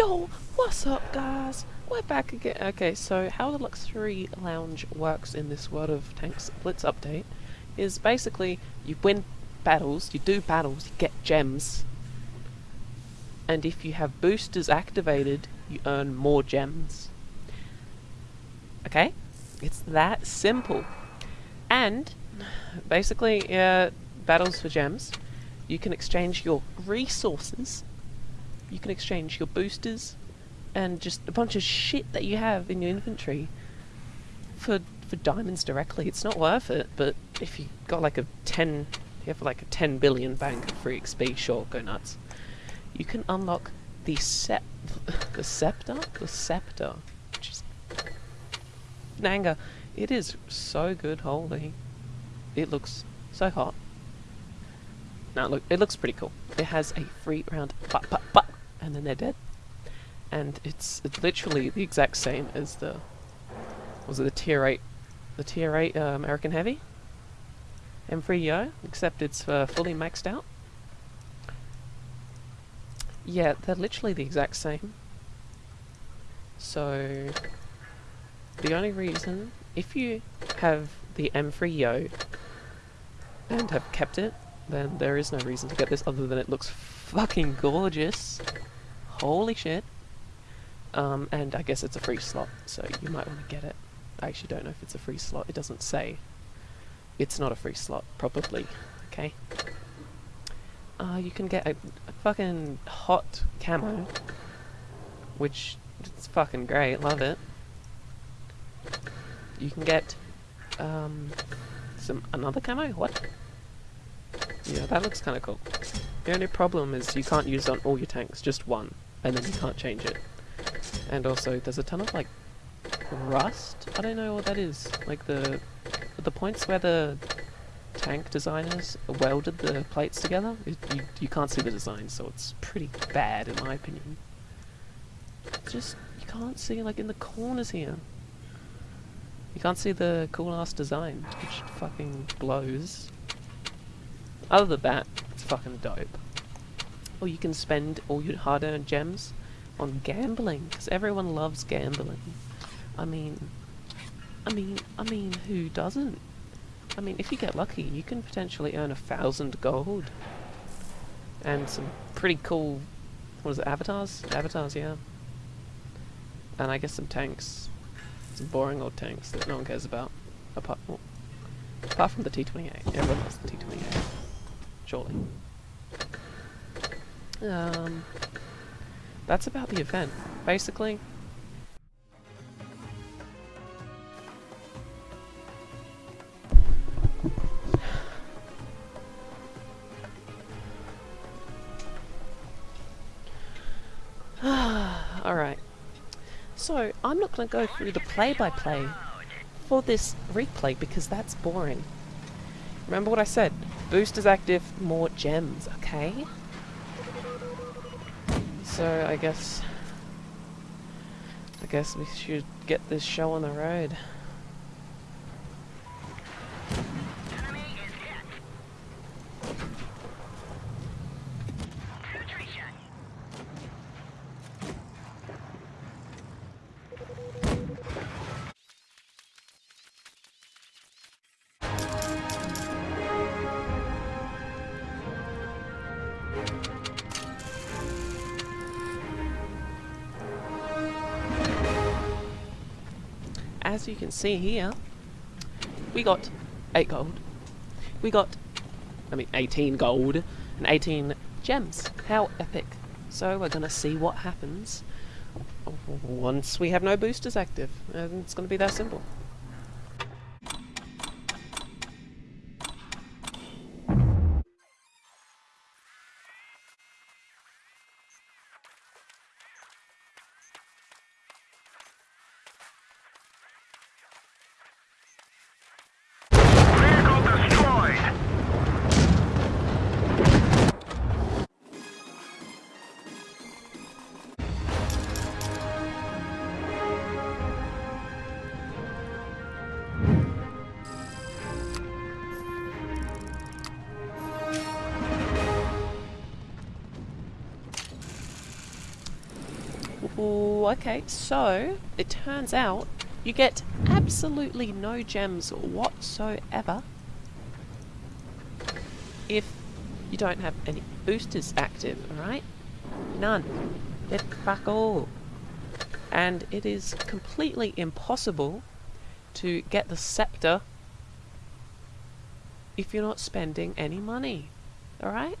Yo, what's up guys? We're back again. Okay, so how the Luxury Lounge works in this World of Tanks Blitz update is basically you win battles, you do battles, you get gems, and if you have boosters activated, you earn more gems. Okay? It's that simple. And, basically, uh, battles for gems, you can exchange your resources you can exchange your boosters and just a bunch of shit that you have in your inventory for for diamonds directly. It's not worth it, but if you got like a 10, you have like a 10 billion bank of free XP, sure, go nuts. You can unlock the sep the scepter? The scepter. Which is Nanga. It is so good, holy. It looks so hot. Now look, it looks pretty cool. It has a free round but but but and then they're dead. And it's, literally the exact same as the was it the tier eight the tier eight uh, American Heavy M3Yo, except it's uh, fully maxed out. Yeah, they're literally the exact same. So the only reason if you have the M3Yo and have kept it, then there is no reason to get this other than it looks fucking gorgeous. Holy shit. Um, and I guess it's a free slot, so you might want to get it. I actually don't know if it's a free slot. It doesn't say. It's not a free slot, probably. Okay. Uh, you can get a, a fucking hot camo, which it's fucking great. Love it. You can get um, some another camo. What? Yeah, that looks kind of cool. The only problem is you can't use on all your tanks, just one and then you can't change it. And also, there's a ton of like rust. I don't know what that is. Like the the points where the tank designers welded the plates together, it, you you can't see the design, so it's pretty bad in my opinion. Just you can't see like in the corners here. You can't see the cool ass design, which fucking blows. Other than that, it's fucking dope or you can spend all your hard-earned gems on gambling, because everyone loves gambling. I mean, I mean, I mean, who doesn't? I mean, if you get lucky, you can potentially earn a thousand gold. And some pretty cool, what is it, avatars? Avatars, yeah. And I guess some tanks. Some boring old tanks that no one cares about. Apart, well, apart from the T-28. Everyone loves the T-28. Surely. Um, that's about the event. Basically, Alright. So, I'm not going to go through the play-by-play -play for this replay because that's boring. Remember what I said. Boosters active, more gems, okay? So I guess I guess we should get this show on the road. As you can see here, we got 8 gold. We got, I mean, 18 gold and 18 gems. How epic. So we're going to see what happens once we have no boosters active. And it's going to be that simple. Oh, okay. So, it turns out you get absolutely no gems whatsoever if you don't have any boosters active, alright? None. Get fuck all. And it is completely impossible to get the scepter if you're not spending any money. Alright?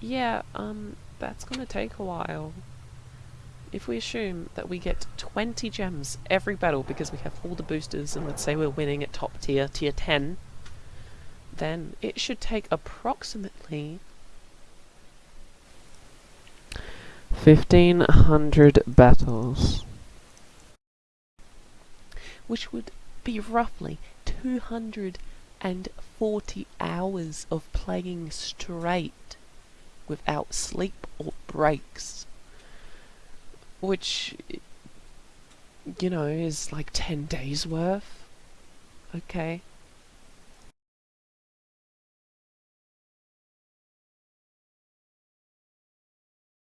Yeah, um, that's gonna take a while. If we assume that we get 20 gems every battle because we have all the boosters and let's say we're winning at top tier, tier 10, then it should take approximately 1500 battles. Which would be roughly 240 hours of playing straight without sleep or breaks. Which, you know, is like 10 days worth. Okay.